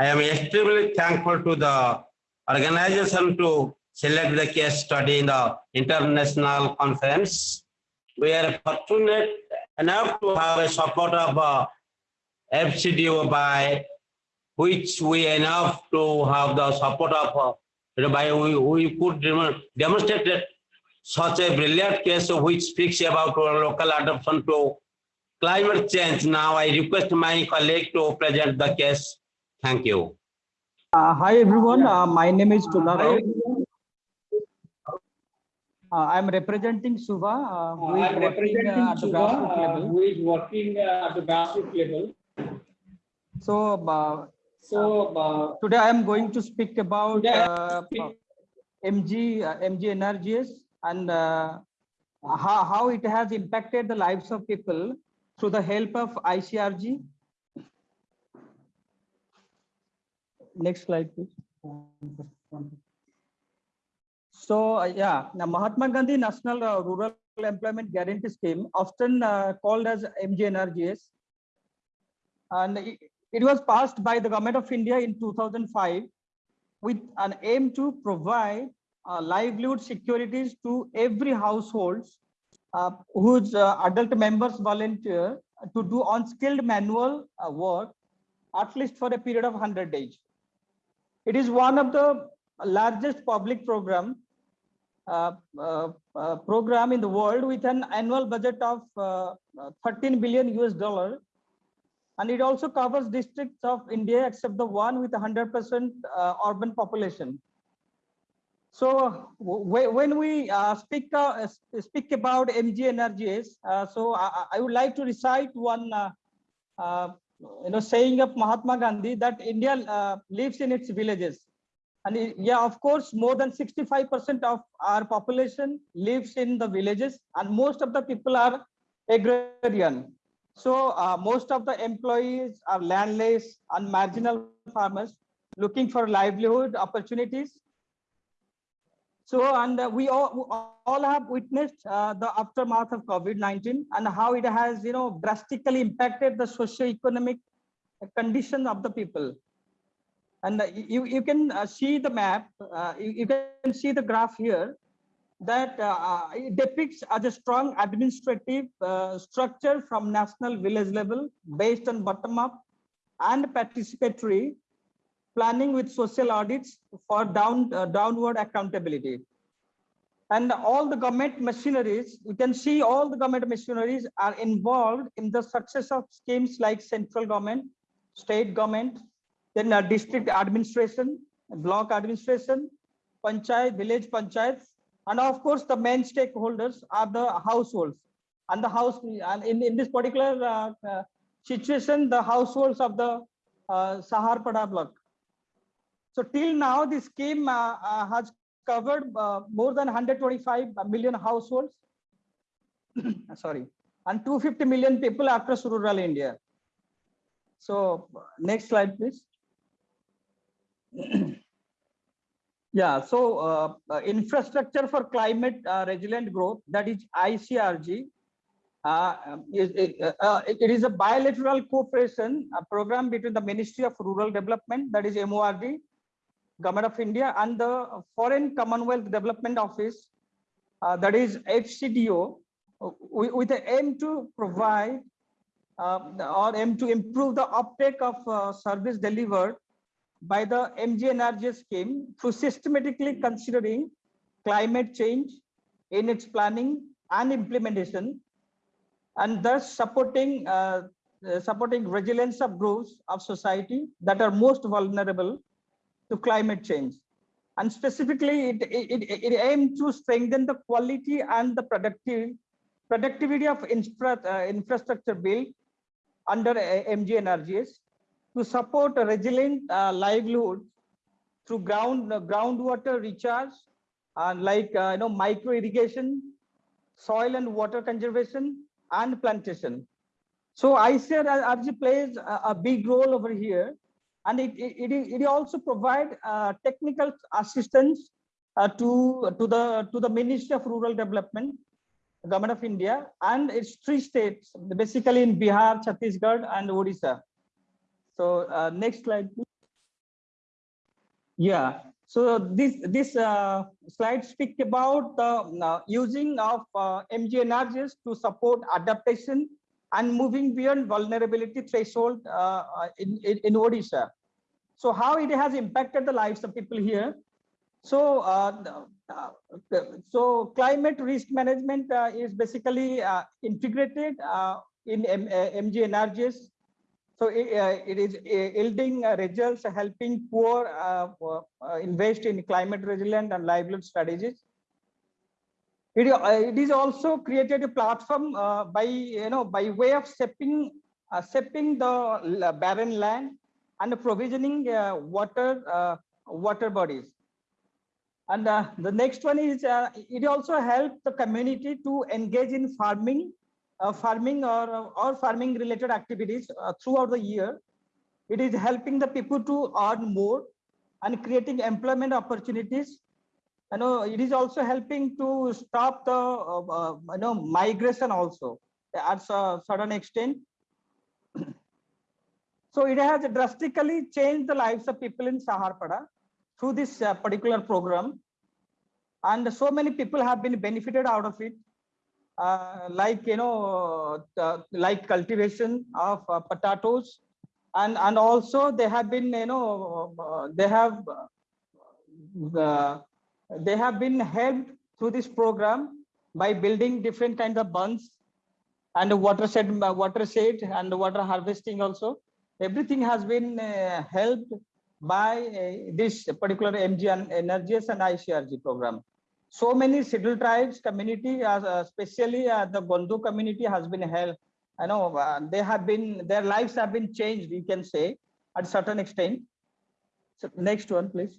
I am extremely thankful to the organization to select the case study in the international conference. We are fortunate enough to have a support of uh, FCDO by which we enough to have the support of, uh, by we, we could demonstrate such a brilliant case which speaks about our local adoption to climate change. Now I request my colleague to present the case. Thank you. Uh, hi everyone, uh, my name is Tula Uh, I'm representing Suva, uh, who is I'm working representing uh, at the Suva, grassroots uh, level. who is working uh, at the grassroots level. So uh, So, uh, today I am going to speak about uh, MG, uh, MGNREGS and uh, how, how it has impacted the lives of people through the help of ICRG. Next slide, please. So, uh, yeah, now Mahatma Gandhi National uh, Rural Employment Guarantee Scheme, often uh, called as MGNRGS. And it, it was passed by the government of India in 2005 with an aim to provide uh, livelihood securities to every household uh, whose uh, adult members volunteer to do unskilled manual work at least for a period of 100 days. It is one of the largest public program uh, uh, uh, program in the world with an annual budget of uh, uh, 13 billion US dollar. And it also covers districts of India except the one with 100% uh, urban population. So when we uh, speak speak about MG uh, so I, I- would like to recite one you know saying of Mahatma Gandhi that India uh, lives in its villages. And yeah, of course, more than 65% of our population lives in the villages, and most of the people are agrarian. So uh, most of the employees are landless and marginal farmers looking for livelihood opportunities. So, and uh, we all, all have witnessed uh, the aftermath of COVID-19 and how it has, you know, drastically impacted the socio-economic condition of the people. And uh, you, you can uh, see the map, uh, you, you can see the graph here that uh, depicts as a strong administrative structure from national village level based on bottom up and participatory planning with social audits for down uh, downward accountability. And all the government machineries, you can see all the government machineries are involved in the success of schemes like central government, state government, then uh, district administration, block administration, panchayat, village panchayats, and of course the main stakeholders are the households. And the house, and in, in this particular uh, uh, situation, the households of the uh, Saharpada block. So till now, this scheme uh, uh, has covered uh, more than 125 million households. Sorry, and 250 million people across rural India. So next slide, please. yeah, so uh, infrastructure for climate uh, resilient growth, that is ICRG, uh, uh, it is a bilateral cooperation a program between the Ministry of Rural Development, that is MORD, Government of India, and the Foreign Commonwealth Development Office, uh, that is FCDO, with, the aim to provide uh, or aim to improve the uptake of uh, service delivered by the MGNRG scheme through systematically considering climate change in its planning and implementation and thus supporting uh, supporting resilience of groups of society that are most vulnerable to climate change. And specifically, it, it, it, aims to strengthen the quality and the productive, productivity of infra, uh, infrastructure built under uh, MGNRGS to support a resilient uh, livelihood through ground uh, groundwater recharge and like uh, you know micro irrigation, soil and water conservation, and plantation. So ICRG plays a, a big role over here, and it it, it, also provide uh, technical assistance uh, to to the to the Ministry of Rural Development, Government of India, and its three states, basically in Bihar, Chhattisgarh, and Odisha. So uh, next slide, please. Yeah, so this this uh, slide speak about the uh, using of uh, MGNRGs to support adaptation and moving beyond vulnerability threshold uh, uh, in, in in Odisha. So how it has impacted the lives of people here. So uh, uh, so climate risk management uh, is basically uh, integrated in M- uh, MGNRGs so it, it is yielding results, helping poor invest in climate resilient and livelihood strategies. It, uh, it is also created a platform uh, by you know by way of stepping uh, stepping the barren land and provisioning water water bodies. And uh, the next one is uh, it also helped the community to engage in farming uh, farming or, or farming related activities throughout the year. It is helping the people to earn more and creating employment opportunities. You know, it is also helping to stop the uh, uh, you know migration also at a certain extent. so it has drastically changed the lives of people in Saharpada through this uh, particular program. And so many people have been benefited out of it uh, like you know like cultivation of uh, potatoes and and also they have been you know uh, they have they have been helped through this program by building different kinds of bunds and watershed watershed and water harvesting also everything has been uh, helped by uh, this particular MGNREGS and icrg program so many scheduled tribes community, uh, especially uh, the Gondu community has been helped. I know uh, they have been, their lives have been changed, you can say, at certain extent. So next one, please.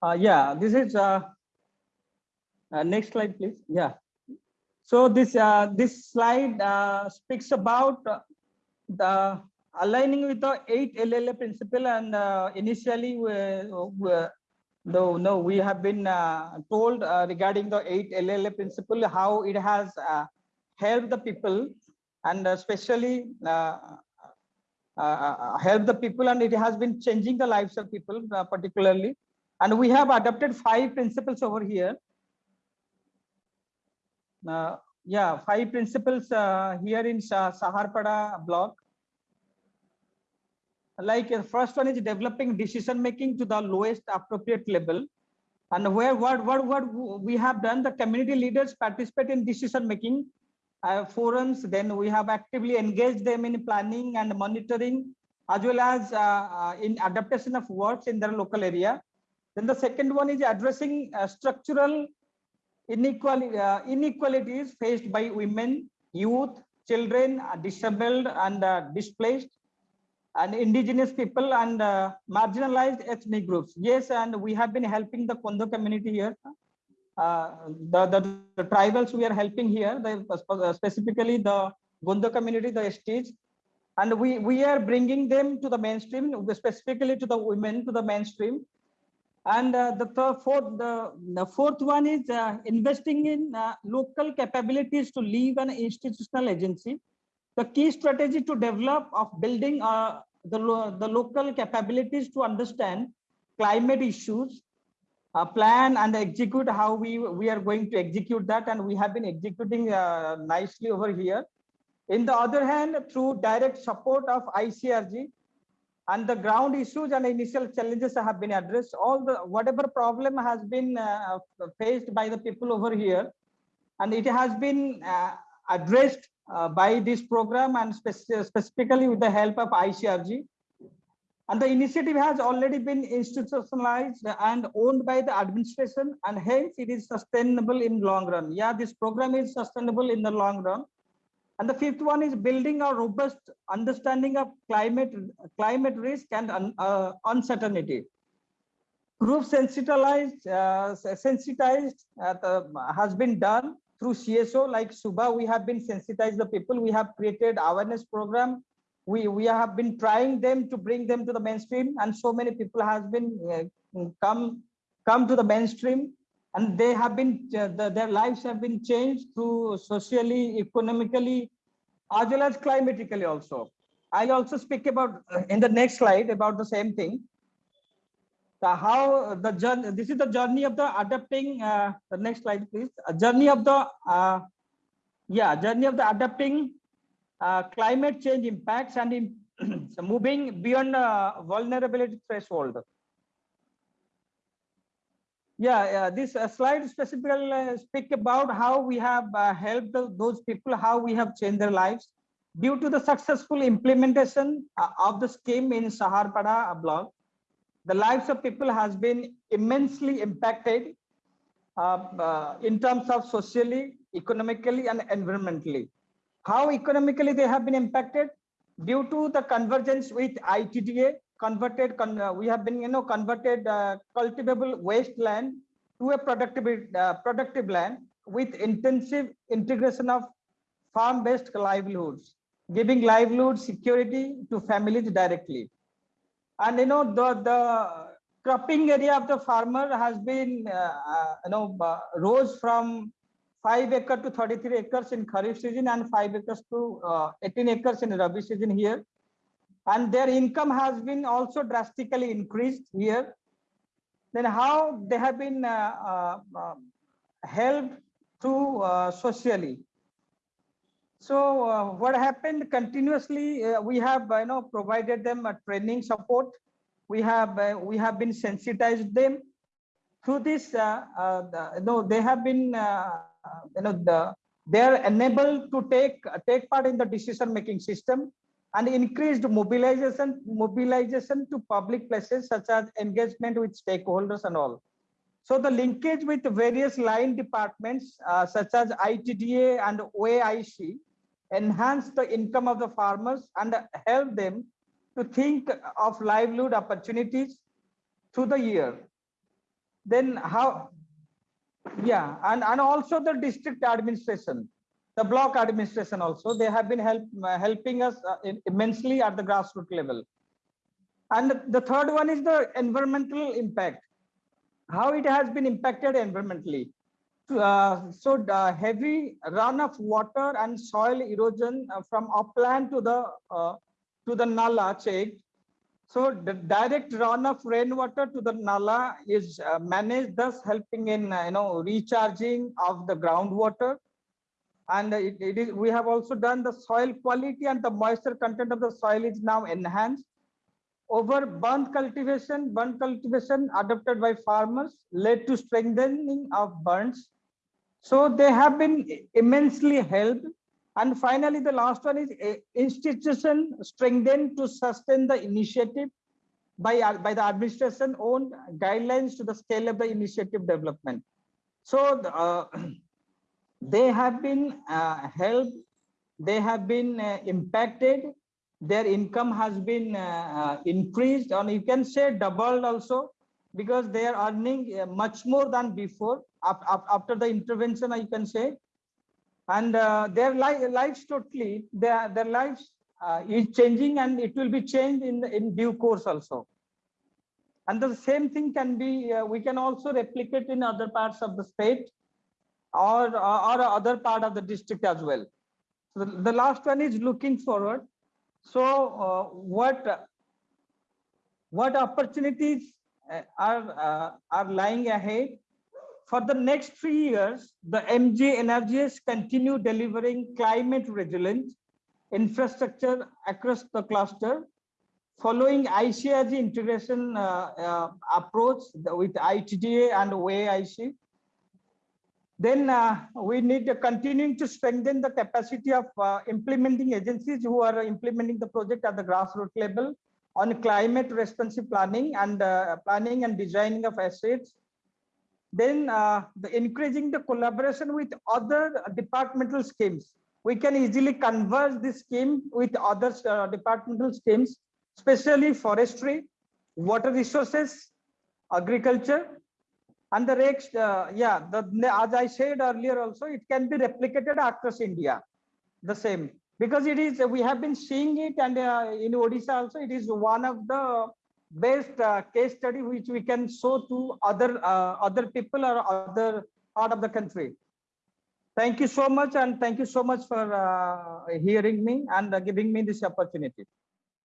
Uh, yeah, this is, uh, uh, next slide, please. Yeah. So this, uh, this slide uh, speaks about uh, the aligning with the eight LLA principle and uh, initially we, we, no, no, we have been uh, told regarding the eight LLA principle, how it has helped the people and especially helped the people and it has been changing the lives of people particularly. And we have adopted five principles over here. Uh, yeah, five principles uh, here in Sa- Saharpada block. Like uh, first one is developing decision making to the lowest appropriate level. And where what what what we have done the community leaders participate in decision making uh, forums. Then we have actively engaged them in planning and monitoring as well as uh, uh, in adaptation of works in their local area then the second one is addressing uh, structural inequality uh, inequalities faced by women youth children uh, disabled and uh, displaced and indigenous people and uh, marginalized ethnic groups. Yes, and we have been helping the Kondo community here. The, the, the tribals we are helping here, the, specifically the Gondo community, the STs, and we, we are bringing them to the mainstream, specifically to the women to the mainstream. And uh, the fourth, the, the fourth one is uh, investing in uh, local capabilities to leave an institutional agency the key strategy to develop of building the, the local capabilities to understand climate issues, uh, plan and execute how we, we are going to execute that. And we have been executing uh, nicely over here. In the other hand, through direct support of ICRG and the ground issues and initial challenges have been addressed, all the whatever problem has been uh, faced by the people over here, and it has been uh, addressed uh, by this program and spec- specifically with the help of ICRG. And the initiative has already been institutionalized and owned by the administration and hence it is sustainable in long run. Yeah, this program is sustainable in the long run. And the fifth one is building a robust understanding of climate, climate risk and un- uh, uncertainty. Group sensitized, uh, sensitized uh, the- has been done through CSO like Suba, we have been sensitized the people. We have created awareness program. We, we have been trying them to bring them to the mainstream and so many people has been uh, come, come to the mainstream and they have been, uh, the, their lives have been changed through socially, economically, as well as climatically also. I'll also speak about uh, in the next slide about the same thing. the how the journey, this is the journey of the adapting, uh, the next slide, please. A journey of the, uh, yeah, journey of the adapting uh, climate change impacts and in, so moving beyond vulnerability threshold. Yeah, yeah, this uh, slide specifically uh, speak about how we have uh, helped those people, how we have changed their lives due to the successful implementation uh, of the scheme in Saharpada block. The lives of people has been immensely impacted uh, uh, in terms of socially, economically, and environmentally. How economically they have been impacted due to the convergence with ITDA converted, con- uh, we have been, you know, converted uh, cultivable wasteland to a productive, uh, productive land with intensive integration of farm-based livelihoods, giving livelihood security to families directly. And you know, the, the cropping area of the farmer has been, uh, you know, uh, rose from five acre to 33 acres in Kharif season and five acres to uh, 18 acres in Rabi season here. And their income has been also drastically increased here. Then how they have been uh, uh, uh, helped to uh, socially. So uh, what happened continuously, uh, we have, you know, provided them a training support. We have, uh, we have been sensitized them through this, the- you know, they have been, you know, the, they are enabled to take, take part in the decision-making system and increased mobilization, mobilization to public places such as engagement with stakeholders and all. So the linkage with various line departments uh, such as ITDA and OAIC enhance the income of the farmers and help them to think of livelihood opportunities through the year. Then how, yeah, and, and also the district administration, the block administration also, they have been help, uh, helping us uh, immensely at the grassroots level. And the third one is the environmental impact how it has been impacted environmentally. Uh, so the heavy run of water and soil erosion uh, from upland to the uh, to the nala check. So the direct run of rainwater to the nala is uh, managed, thus helping in uh, you know recharging of the groundwater. And it, it is we have also done the soil quality and the moisture content of the soil is now enhanced over burnt cultivation, burnt cultivation adopted by farmers led to strengthening of bunds. So they have been immensely helped. And finally, the last one is a institution strengthened to sustain the initiative by, by the administration own guidelines to the scale of the initiative development. So the, uh, they have been uh, helped, they have been uh, impacted. Their income has been uh, uh, increased and you can say doubled also because they are earning uh, much more than before after the intervention I can say. And uh, their li lives totally their their lives is changing and it will be changed in in due course also. And the same thing can be we can also replicate in other parts of the state or or other part of the district as well. So the, the last one is looking forward. So uh, what what opportunities uh, are uh, are lying ahead? For the next three years the mj energies continue delivering climate resilient infrastructure across the cluster. Following ICRG integration uh, uh, approach with ITDA and OAIC then uh, we need to continuing to strengthen the capacity of uh, implementing agencies who are implementing the project at the grassroots level on climate responsive planning and uh, planning and designing of assets. Then uh, the increasing the collaboration with other departmental schemes. We can easily converge this scheme with other uh, departmental schemes, especially forestry, water resources, agriculture, and the next, uh, yeah, the, as I said earlier also, it can be replicated across India, the same. Because it is, we have been seeing it and uh, in Odisha also, it is one of the best uh, case study which we can show to other uh, other people or other part of the country. Thank you so much and thank you so much for uh, hearing me and uh, giving me this opportunity.